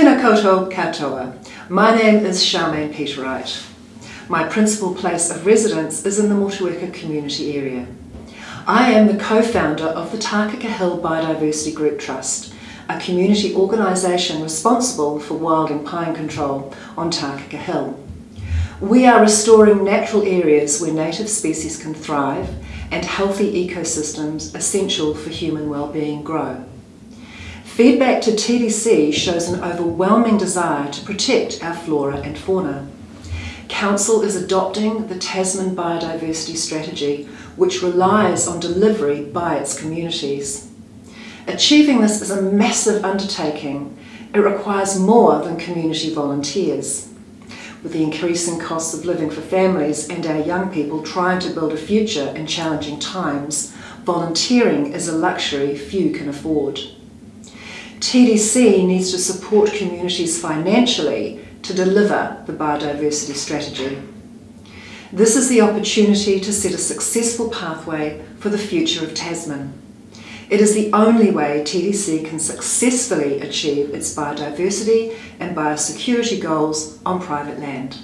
Tēnā katoa. My name is Charmaine Peterwright. My principal place of residence is in the Motueka community area. I am the co-founder of the Takaka Hill Biodiversity Group Trust, a community organisation responsible for wilding pine control on Takaka Hill. We are restoring natural areas where native species can thrive and healthy ecosystems essential for human well-being grow. Feedback to TDC shows an overwhelming desire to protect our flora and fauna. Council is adopting the Tasman Biodiversity Strategy, which relies on delivery by its communities. Achieving this is a massive undertaking. It requires more than community volunteers. With the increasing costs of living for families and our young people trying to build a future in challenging times, volunteering is a luxury few can afford. TDC needs to support communities financially to deliver the biodiversity strategy. This is the opportunity to set a successful pathway for the future of Tasman. It is the only way TDC can successfully achieve its biodiversity and biosecurity goals on private land.